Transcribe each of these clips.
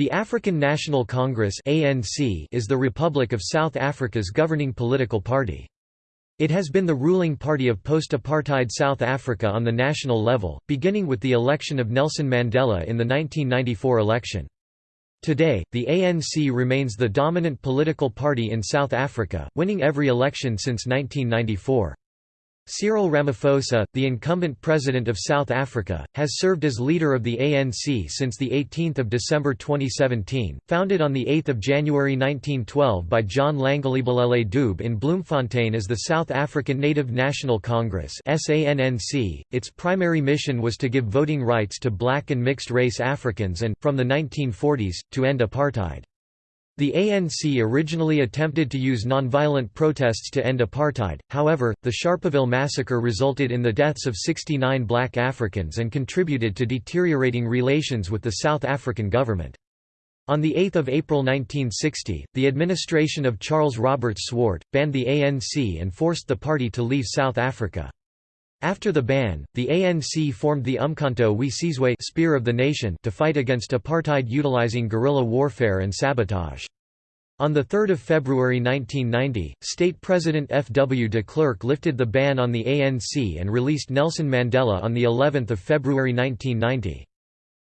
The African National Congress (ANC) is the Republic of South Africa's governing political party. It has been the ruling party of post-apartheid South Africa on the national level, beginning with the election of Nelson Mandela in the 1994 election. Today, the ANC remains the dominant political party in South Africa, winning every election since 1994. Cyril Ramaphosa, the incumbent president of South Africa, has served as leader of the ANC since 18 December 2017, founded on 8 January 1912 by John Langalibalele Dube in Bloemfontein as the South African Native National Congress its primary mission was to give voting rights to black and mixed-race Africans and, from the 1940s, to end apartheid. The ANC originally attempted to use nonviolent protests to end apartheid, however, the Sharpeville massacre resulted in the deaths of 69 black Africans and contributed to deteriorating relations with the South African government. On 8 April 1960, the administration of Charles Robert Swart, banned the ANC and forced the party to leave South Africa. After the ban, the ANC formed the Umkhonto we Sizwe Spear of the Nation to fight against apartheid utilizing guerrilla warfare and sabotage. On 3 February 1990, State President F. W. de Klerk lifted the ban on the ANC and released Nelson Mandela on of February 1990.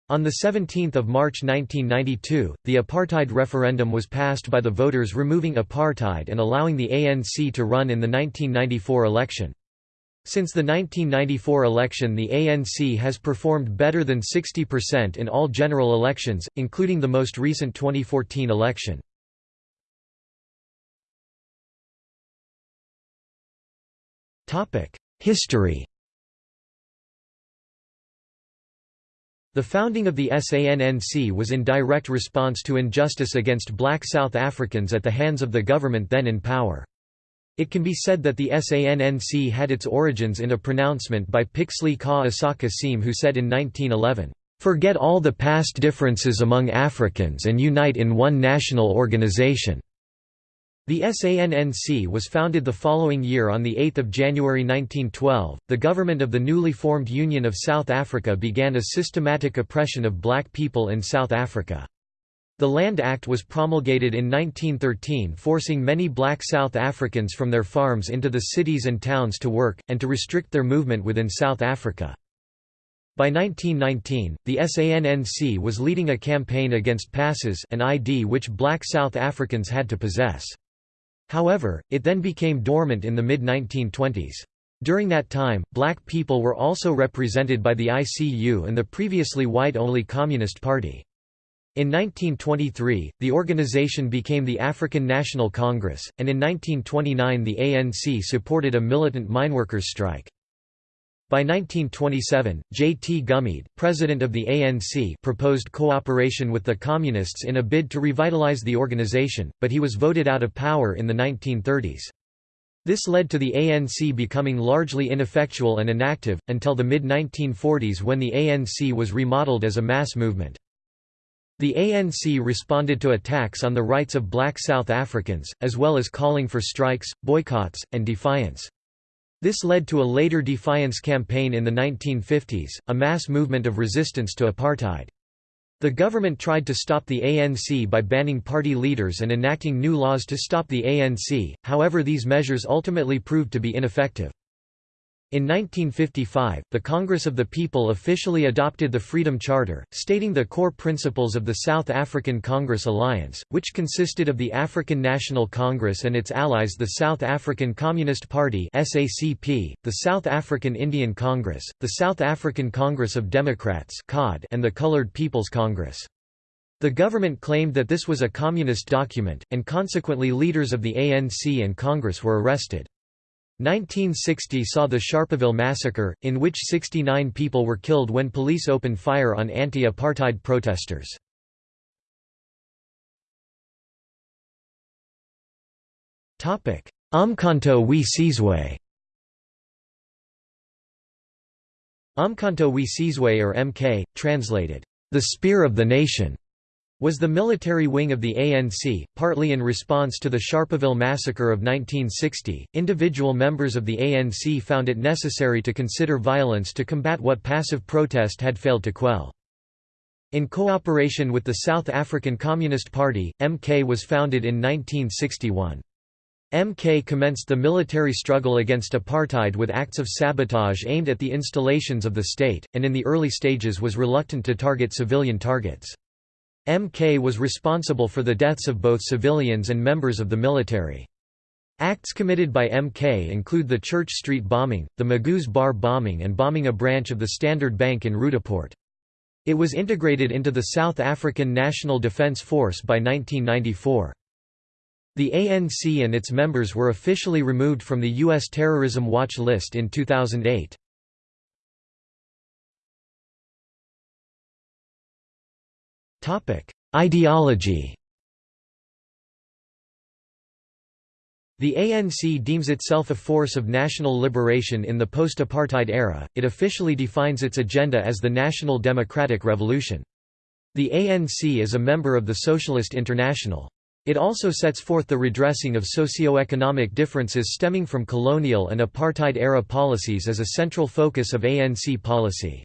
On 17 March 1992, the apartheid referendum was passed by the voters removing apartheid and allowing the ANC to run in the 1994 election. Since the 1994 election the ANC has performed better than 60% in all general elections, including the most recent 2014 election. History The founding of the SANNC was in direct response to injustice against black South Africans at the hands of the government then in power. It can be said that the SANNC had its origins in a pronouncement by Pixley Ka Isaka Seme who said in 1911, "...forget all the past differences among Africans and unite in one national organization." The SANNC was founded the following year on 8 January 1912. The government of the newly formed Union of South Africa began a systematic oppression of black people in South Africa. The Land Act was promulgated in 1913 forcing many black South Africans from their farms into the cities and towns to work, and to restrict their movement within South Africa. By 1919, the SANNC was leading a campaign against passes an ID which black South Africans had to possess. However, it then became dormant in the mid-1920s. During that time, black people were also represented by the ICU and the previously white-only Communist Party. In 1923, the organization became the African National Congress, and in 1929 the ANC supported a militant mineworkers strike. By 1927, J. T. Gumede, president of the ANC proposed cooperation with the Communists in a bid to revitalize the organization, but he was voted out of power in the 1930s. This led to the ANC becoming largely ineffectual and inactive, until the mid-1940s when the ANC was remodeled as a mass movement. The ANC responded to attacks on the rights of black South Africans, as well as calling for strikes, boycotts, and defiance. This led to a later defiance campaign in the 1950s, a mass movement of resistance to apartheid. The government tried to stop the ANC by banning party leaders and enacting new laws to stop the ANC, however these measures ultimately proved to be ineffective. In 1955, the Congress of the People officially adopted the Freedom Charter, stating the core principles of the South African Congress Alliance, which consisted of the African National Congress and its allies the South African Communist Party (SACP), the South African Indian Congress, the South African Congress of Democrats (COD), and the Colored People's Congress. The government claimed that this was a communist document, and consequently leaders of the ANC and Congress were arrested. 1960 saw the Sharpeville massacre, in which 69 people were killed when police opened fire on anti-apartheid protesters. Umkhonto we Sizwe Umkhonto we Sizwe or MK, translated, the Spear of the Nation, was the military wing of the ANC, partly in response to the Sharpeville massacre of 1960. Individual members of the ANC found it necessary to consider violence to combat what passive protest had failed to quell. In cooperation with the South African Communist Party, MK was founded in 1961. MK commenced the military struggle against apartheid with acts of sabotage aimed at the installations of the state, and in the early stages was reluctant to target civilian targets. MK was responsible for the deaths of both civilians and members of the military. Acts committed by MK include the Church Street bombing, the Magoo's Bar bombing and bombing a branch of the Standard Bank in Roodepoort. It was integrated into the South African National Defence Force by 1994. The ANC and its members were officially removed from the U.S. Terrorism Watch list in 2008. Ideology The ANC deems itself a force of national liberation in the post-apartheid era, it officially defines its agenda as the National Democratic Revolution. The ANC is a member of the Socialist International. It also sets forth the redressing of socio-economic differences stemming from colonial and apartheid-era policies as a central focus of ANC policy.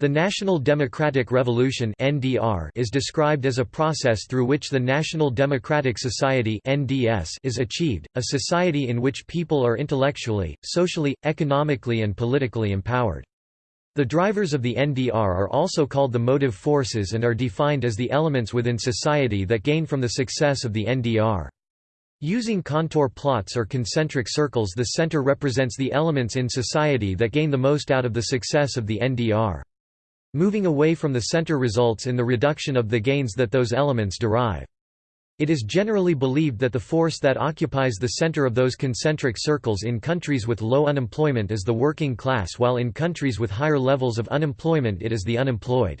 The National Democratic Revolution (NDR) is described as a process through which the National Democratic Society (NDS) is achieved, a society in which people are intellectually, socially, economically and politically empowered. The drivers of the NDR are also called the motive forces and are defined as the elements within society that gain from the success of the NDR. Using contour plots or concentric circles the center represents the elements in society that gain the most out of the success of the NDR. Moving away from the center results in the reduction of the gains that those elements derive. It is generally believed that the force that occupies the center of those concentric circles in countries with low unemployment is the working class while in countries with higher levels of unemployment it is the unemployed.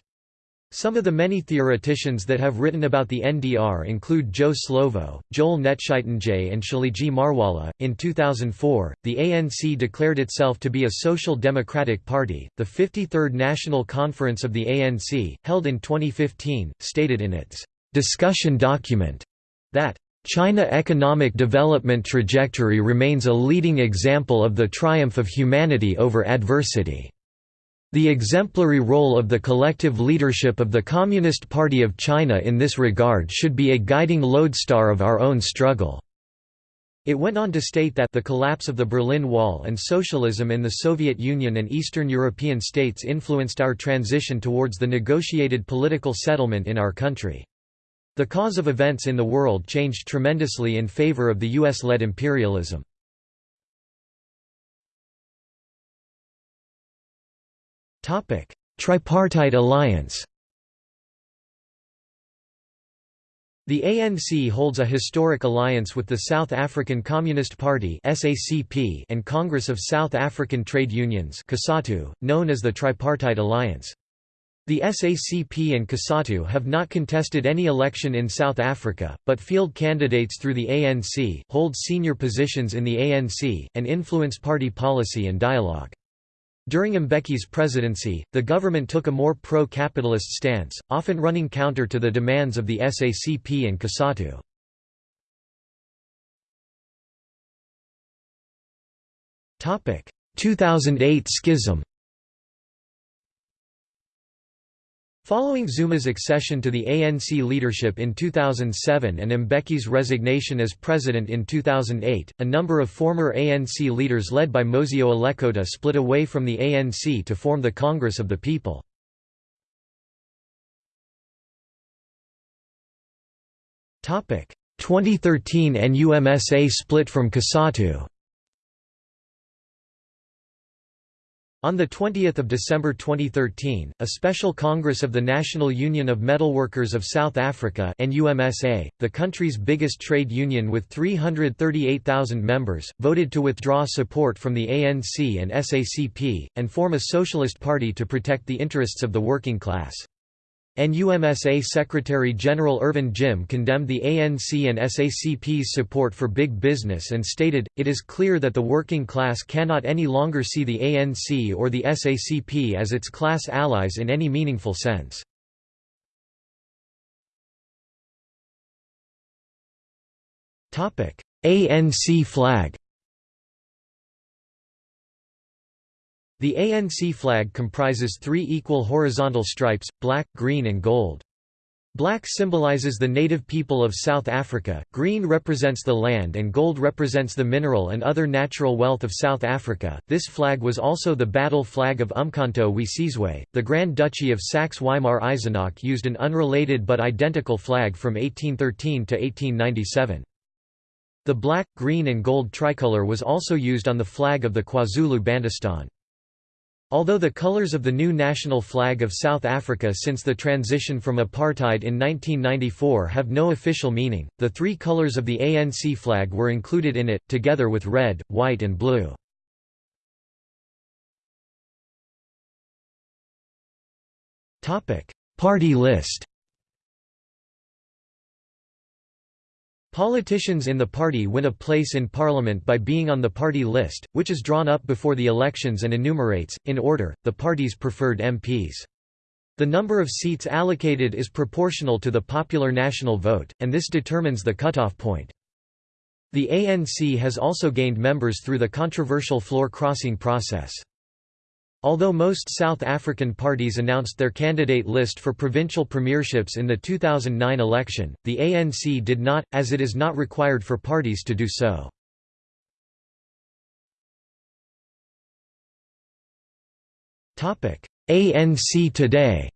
Some of the many theoreticians that have written about the NDR include Joe Slovo, Joel Netshitenzhe, and Tshilidzi Marwala. In 2004, the ANC declared itself to be a social democratic party. The 53rd National Conference of the ANC, held in 2015, stated in its discussion document that China economic development trajectory remains a leading example of the triumph of humanity over adversity. The exemplary role of the collective leadership of the Communist Party of China in this regard should be a guiding lodestar of our own struggle. It went on to state that the collapse of the Berlin Wall and socialism in the Soviet Union and Eastern European states influenced our transition towards the negotiated political settlement in our country. The cause of events in the world changed tremendously in favor of the US-led imperialism. Tripartite alliance The ANC holds a historic alliance with the South African Communist Party (SACP) and Congress of South African Trade Unions known as the Tripartite Alliance. The SACP and COSATU have not contested any election in South Africa, but field candidates through the ANC, hold senior positions in the ANC, and influence party policy and dialogue. During Mbeki's presidency, the government took a more pro-capitalist stance, often running counter to the demands of the SACP and COSATU. Topic: 2008 schism. Following Zuma's accession to the ANC leadership in 2007 and Mbeki's resignation as president in 2008, a number of former ANC leaders led by Mosiuoa Lekota split away from the ANC to form the Congress of the People. Topic: 2013 NUMSA split from COSATU. On 20 December 2013, a special Congress of the National Union of Metalworkers of South Africa NUMSA, the country's biggest trade union with 338,000 members, voted to withdraw support from the ANC and SACP, and form a socialist party to protect the interests of the working class. NUMSA Secretary-General Irvin Jim condemned the ANC and SACP's support for big business and stated, it is clear that the working class cannot any longer see the ANC or the SACP as its class allies in any meaningful sense. ANC flag The ANC flag comprises three equal horizontal stripes, black, green and gold. Black symbolizes the native people of South Africa, green represents the land and gold represents the mineral and other natural wealth of South Africa. This flag was also the battle flag of Umkhonto we Sizwe. The Grand Duchy of Saxe-Weimar-Eisenach used an unrelated but identical flag from 1813 to 1897. The black, green and gold tricolour was also used on the flag of the KwaZulu-Bantustan. Although the colours of the new national flag of South Africa since the transition from apartheid in 1994 have no official meaning, the three colours of the ANC flag were included in it, together with red, white and blue. Party list Politicians in the party win a place in parliament by being on the party list, which is drawn up before the elections and enumerates, in order, the party's preferred MPs. The number of seats allocated is proportional to the popular national vote, and this determines the cutoff point. The ANC has also gained members through the controversial floor crossing process. Although most South African parties announced their candidate list for provincial premierships in the 2009 election, the ANC did not, as it is not required for parties to do so. ANC today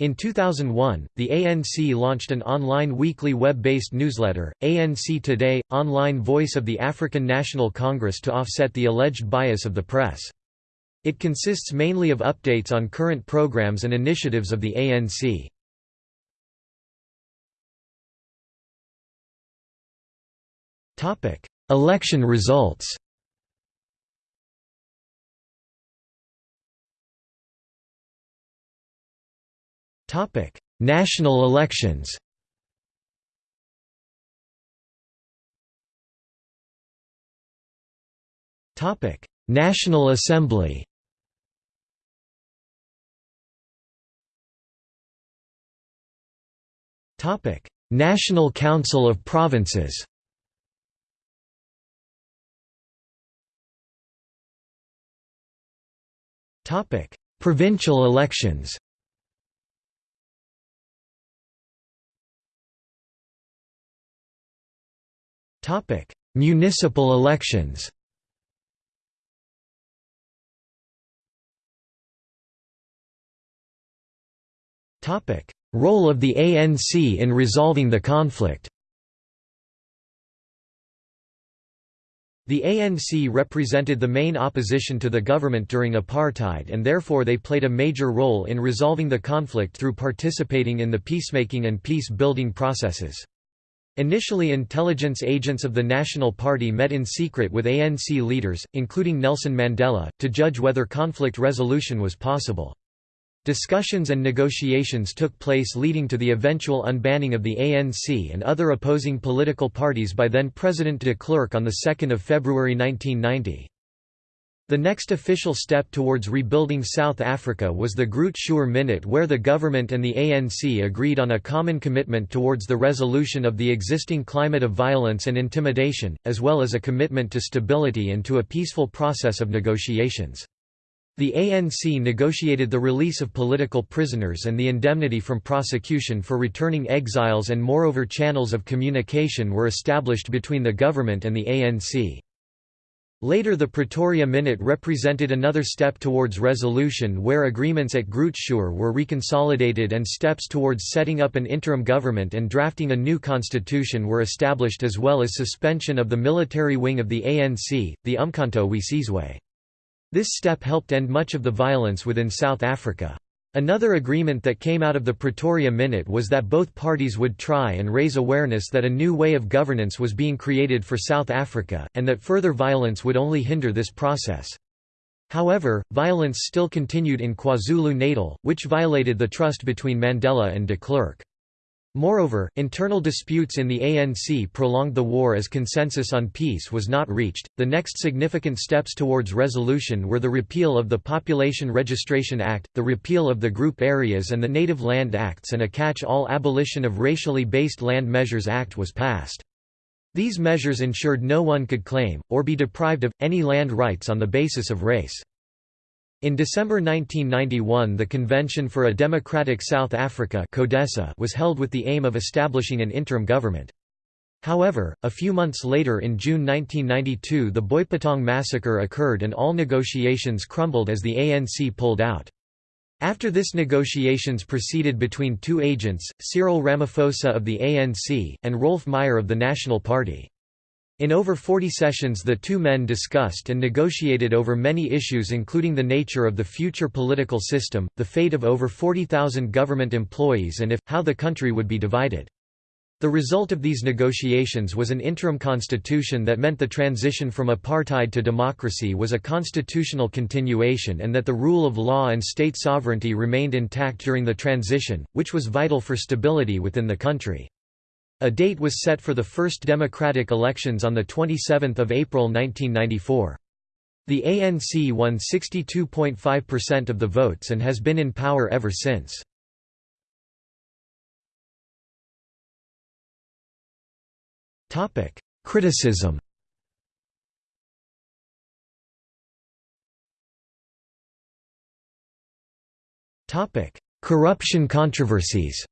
In 2001, the ANC launched an online weekly web-based newsletter, ANC Today, online voice of the African National Congress to offset the alleged bias of the press. It consists mainly of updates on current programs and initiatives of the ANC. Election results Topic: National elections. Topic: National Assembly. Topic: National Council of Provinces. Topic: Provincial elections. Topic: Municipal elections. Topic: Role of the ANC in resolving the conflict. The ANC represented the main opposition to the government during apartheid and therefore they played a major role in resolving the conflict through participating in the peacemaking and peace-building processes. Initially intelligence agents of the National Party met in secret with ANC leaders, including Nelson Mandela, to judge whether conflict resolution was possible. Discussions and negotiations took place leading to the eventual unbanning of the ANC and other opposing political parties by then-President de Klerk on 2 February 1990. The next official step towards rebuilding South Africa was the Groot Schuur Minute where the government and the ANC agreed on a common commitment towards the resolution of the existing climate of violence and intimidation, as well as a commitment to stability and to a peaceful process of negotiations. The ANC negotiated the release of political prisoners and the indemnity from prosecution for returning exiles and moreover channels of communication were established between the government and the ANC. Later the Pretoria Minute represented another step towards resolution where agreements at Groot Schuur were reconsolidated and steps towards setting up an interim government and drafting a new constitution were established as well as suspension of the military wing of the ANC, the Umkhonto we Sizwe. This step helped end much of the violence within South Africa. Another agreement that came out of the Pretoria Minute was that both parties would try and raise awareness that a new way of governance was being created for South Africa, and that further violence would only hinder this process. However, violence still continued in KwaZulu-Natal, which violated the trust between Mandela and de Klerk. Moreover, internal disputes in the ANC prolonged the war as consensus on peace was not reached. The next significant steps towards resolution were the repeal of the Population Registration Act, the repeal of the Group Areas and the Native Land Acts, and a catch all Abolition of Racially Based Land Measures Act was passed. These measures ensured no one could claim, or be deprived of, any land rights on the basis of race. In December 1991 the Convention for a Democratic South Africa was held with the aim of establishing an interim government. However, a few months later in June 1992 the Boipatong massacre occurred and all negotiations crumbled as the ANC pulled out. After this negotiations proceeded between two agents, Cyril Ramaphosa of the ANC, and Roelf Meyer of the National Party. In over 40 sessions the two men discussed and negotiated over many issues including the nature of the future political system, the fate of over 40,000 government employees and if, how the country would be divided. The result of these negotiations was an interim constitution that meant the transition from apartheid to democracy was a constitutional continuation and that the rule of law and state sovereignty remained intact during the transition, which was vital for stability within the country. A date was set for the first democratic elections on 27 April 1994. The ANC won 62.5% of the votes and has been in power ever since. Criticism Corruption controversies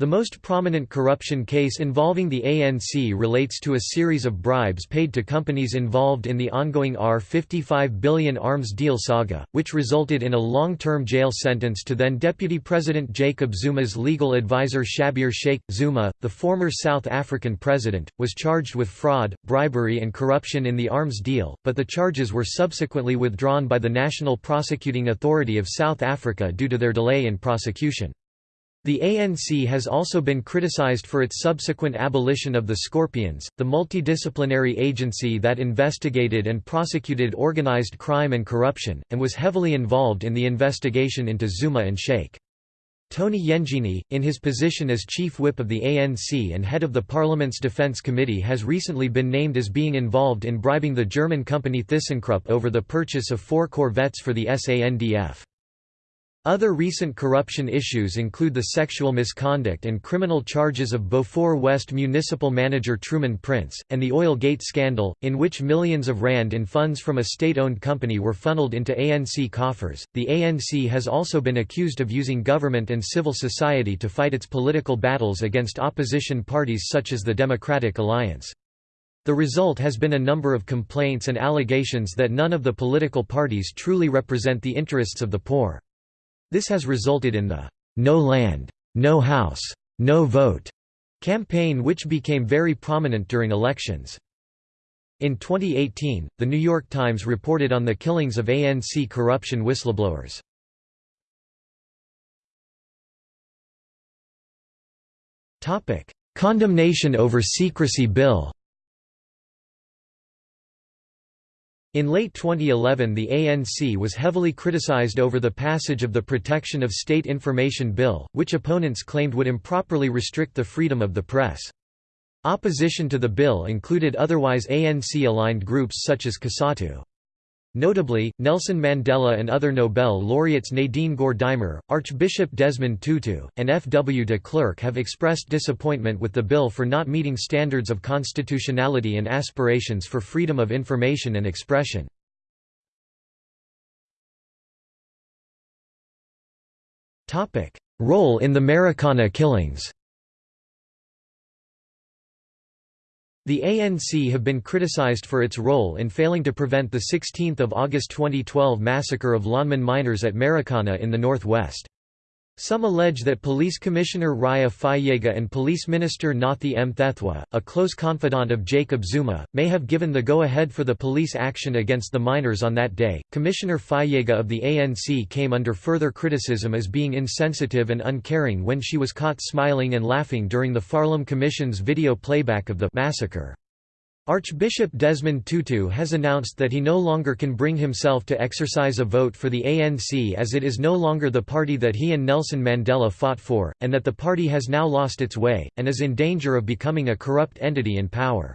The most prominent corruption case involving the ANC relates to a series of bribes paid to companies involved in the ongoing R55 billion arms deal saga, which resulted in a long-term jail sentence to then-Deputy President Jacob Zuma's legal advisor Shabir Shaik. Zuma, the former South African president, was charged with fraud, bribery and corruption in the arms deal, but the charges were subsequently withdrawn by the National Prosecuting Authority of South Africa due to their delay in prosecution. The ANC has also been criticized for its subsequent abolition of the Scorpions, the multidisciplinary agency that investigated and prosecuted organized crime and corruption, and was heavily involved in the investigation into Zuma and Shaik. Tony Yengeni, in his position as chief whip of the ANC and head of the Parliament's Defence Committee has recently been named as being involved in bribing the German company ThyssenKrupp over the purchase of four corvettes for the SANDF. Other recent corruption issues include the sexual misconduct and criminal charges of Beaufort West municipal manager Truman Prince, and the Oil Gate scandal, in which millions of rand in funds from a state owned company were funneled into ANC coffers. The ANC has also been accused of using government and civil society to fight its political battles against opposition parties such as the Democratic Alliance. The result has been a number of complaints and allegations that none of the political parties truly represent the interests of the poor. This has resulted in the No Land, No House, No Vote campaign which became very prominent during elections. In 2018, The New York Times reported on the killings of ANC corruption whistleblowers. Condemnation over secrecy bill In late 2011 the ANC was heavily criticized over the passage of the Protection of State Information Bill, which opponents claimed would improperly restrict the freedom of the press. Opposition to the bill included otherwise ANC-aligned groups such as COSATU. Notably, Nelson Mandela and other Nobel laureates Nadine Gordimer, Archbishop Desmond Tutu, and F. W. de Klerk have expressed disappointment with the bill for not meeting standards of constitutionality and aspirations for freedom of information and expression. Role in the Marikana killings The ANC have been criticized for its role in failing to prevent the 16 August 2012 massacre of Lonmin miners at Marikana in the northwest. Some allege that Police Commissioner Riah Phiyega and Police Minister Nathi Mthethwa, a close confidant of Jacob Zuma, may have given the go-ahead for the police action against the miners on that day. Commissioner Phiyega of the ANC came under further criticism as being insensitive and uncaring when she was caught smiling and laughing during the Farlam Commission's video playback of the massacre. Archbishop Desmond Tutu has announced that he no longer can bring himself to exercise a vote for the ANC as it is no longer the party that he and Nelson Mandela fought for, and that the party has now lost its way, and is in danger of becoming a corrupt entity in power.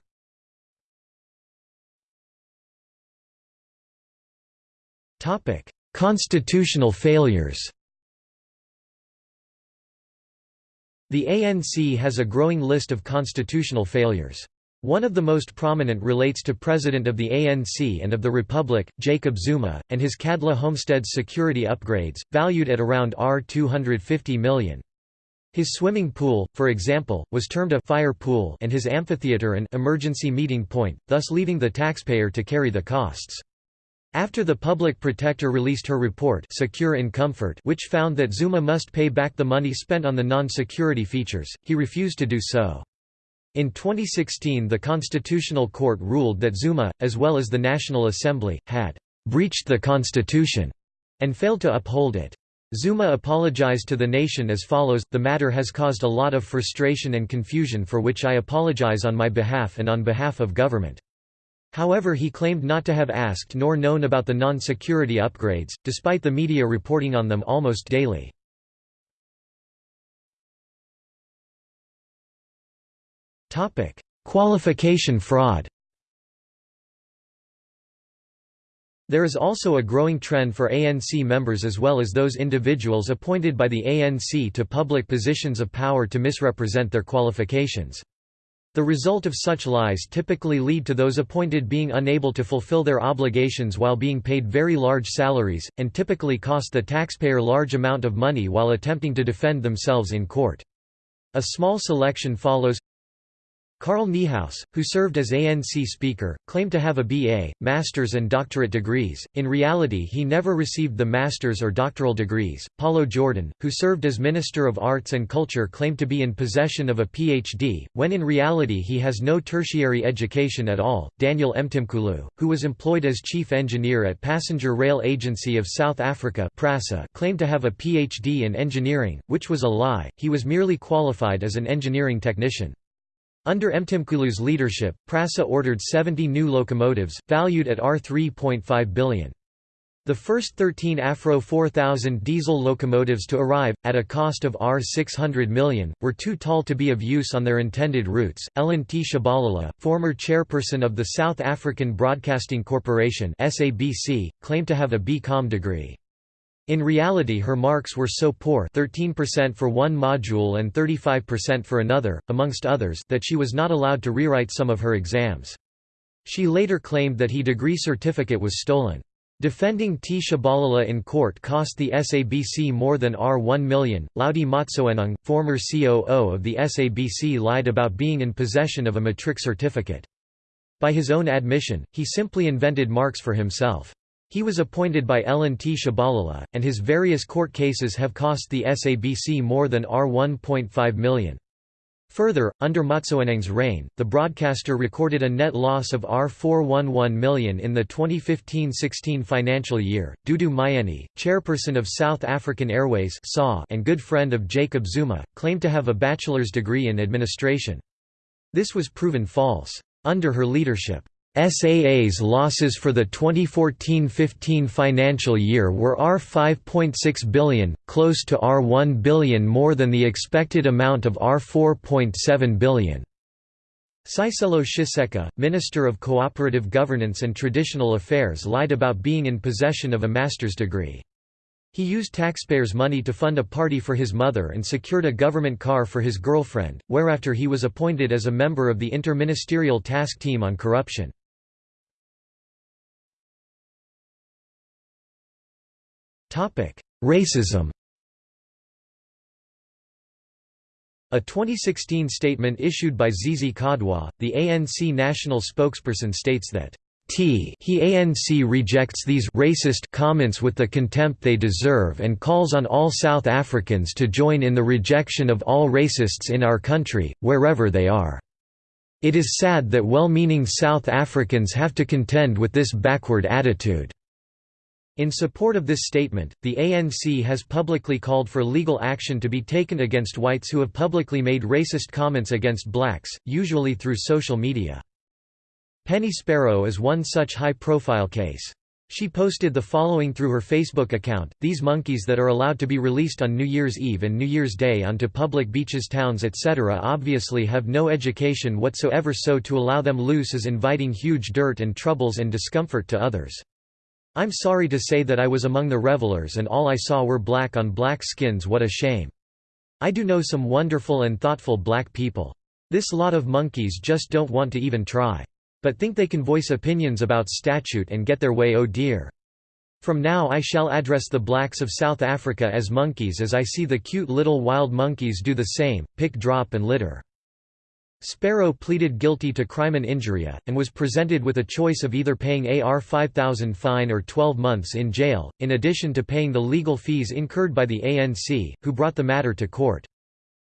Constitutional failures The ANC has a growing list of constitutional failures. One of the most prominent relates to President of the ANC and of the Republic, Jacob Zuma, and his Nkandla Homesteads security upgrades, valued at around R250 million. His swimming pool, for example, was termed a fire pool and his amphitheater an emergency meeting point, thus leaving the taxpayer to carry the costs. After the public protector released her report Secure in Comfort which found that Zuma must pay back the money spent on the non-security features, he refused to do so. In 2016 the Constitutional Court ruled that Zuma, as well as the National Assembly, had «breached the constitution» and failed to uphold it. Zuma apologized to the nation as follows, The matter has caused a lot of frustration and confusion for which I apologize on my behalf and on behalf of government. However he claimed not to have asked nor known about the non-security upgrades, despite the media reporting on them almost daily. Qualification fraud There is also a growing trend for ANC members as well as those individuals appointed by the ANC to public positions of power to misrepresent their qualifications. The result of such lies typically lead to those appointed being unable to fulfill their obligations while being paid very large salaries, and typically cost the taxpayer large amount of money while attempting to defend themselves in court. A small selection follows Carl Niehaus, who served as ANC Speaker, claimed to have a BA, master's and doctorate degrees, in reality he never received the master's or doctoral degrees. Pallo Jordan, who served as Minister of Arts and Culture claimed to be in possession of a PhD, when in reality he has no tertiary education at all. Daniel Mtimkulu, who was employed as Chief Engineer at Passenger Rail Agency of South Africa PRASA, claimed to have a PhD in engineering, which was a lie, he was merely qualified as an engineering technician. Under Mtimkulu's leadership, PRASA ordered 70 new locomotives, valued at R3.5 billion. The first 13 Afro 4000 diesel locomotives to arrive, at a cost of R600 million, were too tall to be of use on their intended routes. Ellen Tshabalala, former chairperson of the South African Broadcasting Corporation (SABC), claimed to have a B.Com degree. In reality her marks were so poor 13% for one module and 35% for another, amongst others that she was not allowed to rewrite some of her exams. She later claimed that her degree certificate was stolen. Defending Tshabalala in court cost the SABC more than R1 million. Hlaudi Motsoeneng, former COO of the SABC lied about being in possession of a matric certificate. By his own admission, he simply invented marks for himself. He was appointed by Ellen Tshabalala, and his various court cases have cost the SABC more than R1.5 million. Further, under Motsoeneng's reign, the broadcaster recorded a net loss of R411 million in the 2015–16 financial year. Dudu Myeni, chairperson of South African Airways and good friend of Jacob Zuma, claimed to have a bachelor's degree in administration. This was proven false. Under her leadership, SAA's losses for the 2014–15 financial year were R5.6 billion, close to R1 billion more than the expected amount of R4.7 billion. Sicelo Shiceka, Minister of Cooperative Governance and Traditional Affairs lied about being in possession of a master's degree. He used taxpayers' money to fund a party for his mother and secured a government car for his girlfriend, whereafter he was appointed as a member of the Inter-Ministerial Task Team on Corruption. Racism A 2016 statement issued by Zizi Kodwa, the ANC national spokesperson states that T he ANC rejects these racist comments with the contempt they deserve and calls on all South Africans to join in the rejection of all racists in our country, wherever they are. It is sad that well-meaning South Africans have to contend with this backward attitude. In support of this statement, the ANC has publicly called for legal action to be taken against whites who have publicly made racist comments against blacks, usually through social media. Penny Sparrow is one such high-profile case. She posted the following through her Facebook account, these monkeys that are allowed to be released on New Year's Eve and New Year's Day onto public beaches towns etc. obviously have no education whatsoever so to allow them loose is inviting huge dirt and troubles and discomfort to others. I'm sorry to say that I was among the revelers and all I saw were black on black skins what a shame. I do know some wonderful and thoughtful black people. This lot of monkeys just don't want to even try. But think they can voice opinions about statute and get their way oh dear. From now I shall address the blacks of South Africa as monkeys as I see the cute little wild monkeys do the same, pick drop and litter. Sparrow pleaded guilty to crime and injuria, and was presented with a choice of either paying AR 5000 fine or 12 months in jail, in addition to paying the legal fees incurred by the ANC, who brought the matter to court.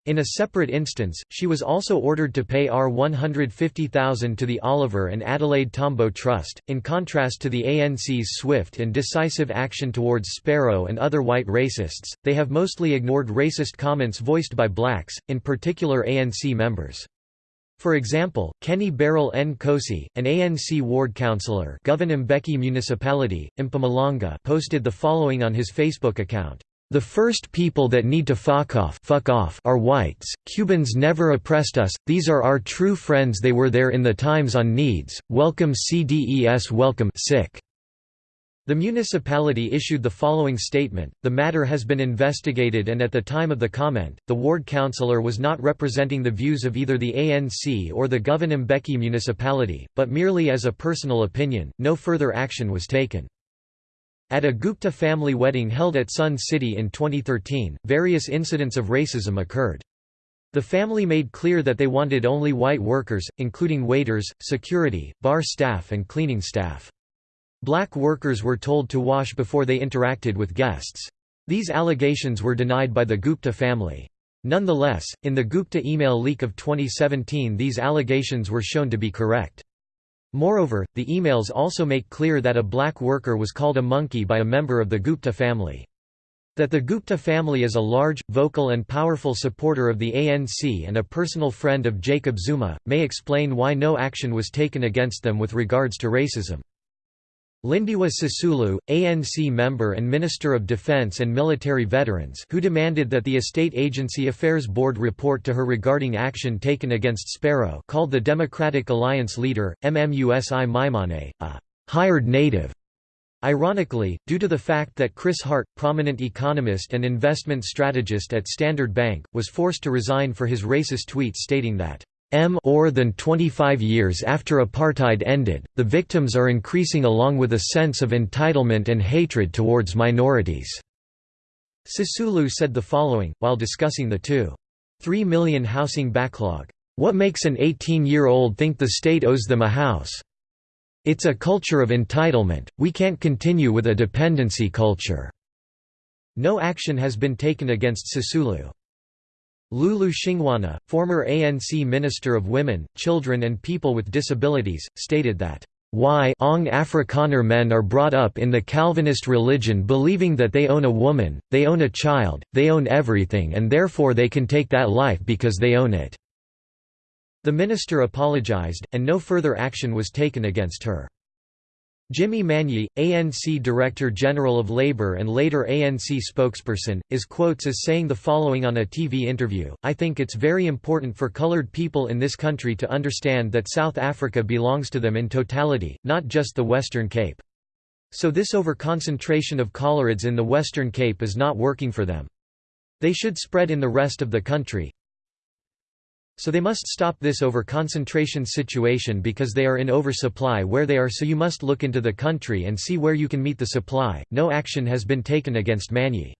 In a separate instance, she was also ordered to pay R150,000 to the Oliver and Adelaide Tambo Trust. In contrast to the ANC's swift and decisive action towards Sparrow and other white racists, they have mostly ignored racist comments voiced by blacks, in particular ANC members. For example, Kenny Beryl Nkosi, an ANC ward councillor Municipality, Mpumalanga posted the following on his Facebook account. The first people that need to fuck off, fuck off are whites. Cubans never oppressed us, these are our true friends they were there in the times on needs, welcome CDES welcome sick. The municipality issued the following statement, the matter has been investigated and at the time of the comment, the ward councillor was not representing the views of either the ANC or the Govan Mbeki municipality, but merely as a personal opinion, no further action was taken. At a Gupta family wedding held at Sun City in 2013, various incidents of racism occurred. The family made clear that they wanted only white workers, including waiters, security, bar staff and cleaning staff. Black workers were told to wash before they interacted with guests. These allegations were denied by the Gupta family. Nonetheless, in the Gupta email leak of 2017 these allegations were shown to be correct. Moreover, the emails also make clear that a black worker was called a monkey by a member of the Gupta family. That the Gupta family is a large, vocal and powerful supporter of the ANC and a personal friend of Jacob Zuma, may explain why no action was taken against them with regards to racism. Lindiwe Sisulu, ANC member and Minister of Defense and Military Veterans who demanded that the Estate Agency Affairs Board report to her regarding action taken against Sparrow called the Democratic Alliance leader, Mmusi Maimane, a «hired native». Ironically, due to the fact that Chris Hart, prominent economist and investment strategist at Standard Bank, was forced to resign for his racist tweet stating that M more than 25 years after apartheid ended, the victims are increasing along with a sense of entitlement and hatred towards minorities." Sisulu said the following, while discussing the 2.3 million housing backlog. What makes an 18-year-old think the state owes them a house? It's a culture of entitlement, we can't continue with a dependency culture." No action has been taken against Sisulu. Lulu Xingwana, former ANC Minister of Women, Children and People with Disabilities, stated that why Ong Afrikaner men are brought up in the Calvinist religion believing that they own a woman, they own a child, they own everything and therefore they can take that life because they own it." The minister apologized, and no further action was taken against her. Jimmy Manyi, ANC Director General of Labour and later ANC spokesperson, is quotes as saying the following on a TV interview, I think it's very important for coloured people in this country to understand that South Africa belongs to them in totality, not just the Western Cape. So this over-concentration of cholerids in the Western Cape is not working for them. They should spread in the rest of the country, so they must stop this over-concentration situation because they are in oversupply where they are so you must look into the country and see where you can meet the supply. No action has been taken against Manyi.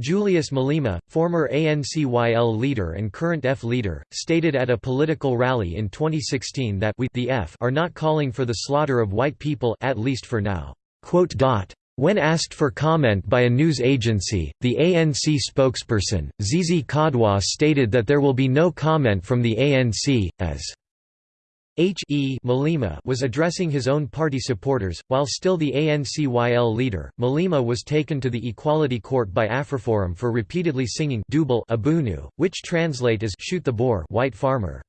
Julius Malema, former ANCYL leader and current EFF leader, stated at a political rally in 2016 that we the EFF are not calling for the slaughter of white people at least for now. When asked for comment by a news agency, the ANC spokesperson, Zizi Kodwa stated that there will be no comment from the ANC, as H. E. Malema was addressing his own party supporters, while still the ANCYL leader. Malema was taken to the Equality Court by Afriforum for repeatedly singing Abunu, which translate as shoot the boer white farmer.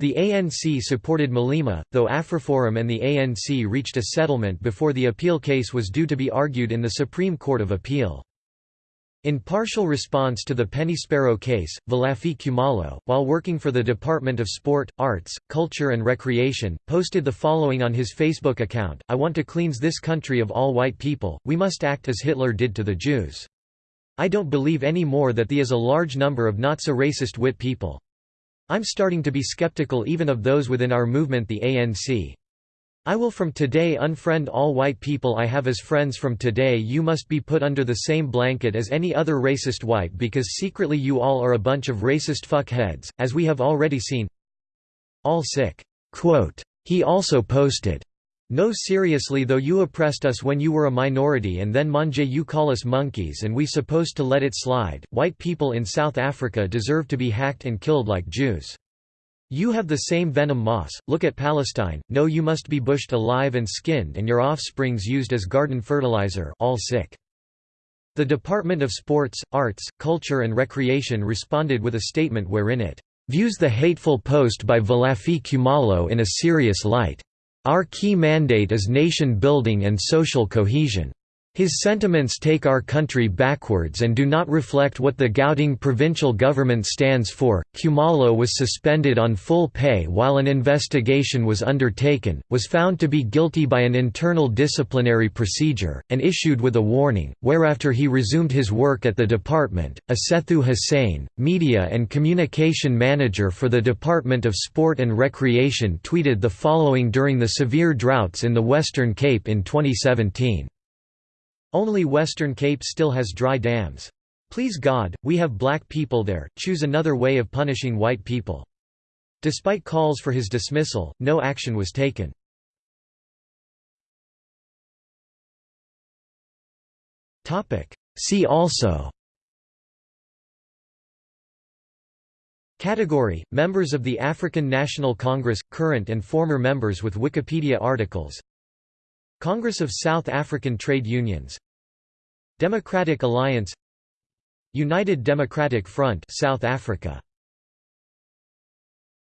The ANC supported Malema, though Afriforum and the ANC reached a settlement before the appeal case was due to be argued in the Supreme Court of Appeal. In partial response to the Penny Sparrow case, Velaphi Khumalo, while working for the Department of Sport, Arts, Culture and Recreation, posted the following on his Facebook account, I want to cleanse this country of all white people, we must act as Hitler did to the Jews. I don't believe any more that the is a large number of not so racist wit people. I'm starting to be skeptical even of those within our movement the ANC. I will from today unfriend all white people I have as friends from today you must be put under the same blanket as any other racist white because secretly you all are a bunch of racist fuckheads, as we have already seen. All sick." Quote. He also posted, no seriously though you oppressed us when you were a minority and then manje you call us monkeys and we supposed to let it slide, white people in South Africa deserve to be hacked and killed like Jews. You have the same venom moss, look at Palestine, no you must be bushed alive and skinned and your offsprings used as garden fertilizer all sick. The Department of Sports, Arts, Culture and Recreation responded with a statement wherein it views the hateful post by Velaphi Khumalo in a serious light. Our key mandate is nation building and social cohesion. His sentiments take our country backwards and do not reflect what the Gauteng provincial government stands for. Khumalo was suspended on full pay while an investigation was undertaken, was found to be guilty by an internal disciplinary procedure, and issued with a warning, whereafter he resumed his work at the department. Asethu Hussein, media and communication manager for the Department of Sport and Recreation, tweeted the following during the severe droughts in the Western Cape in 2017. Only Western Cape still has dry dams. Please God, we have black people there, choose another way of punishing white people. Despite calls for his dismissal, no action was taken. See also Category – Members of the African National Congress – current and former members with Wikipedia articles Congress of South African Trade Unions Democratic Alliance United Democratic Front South Africa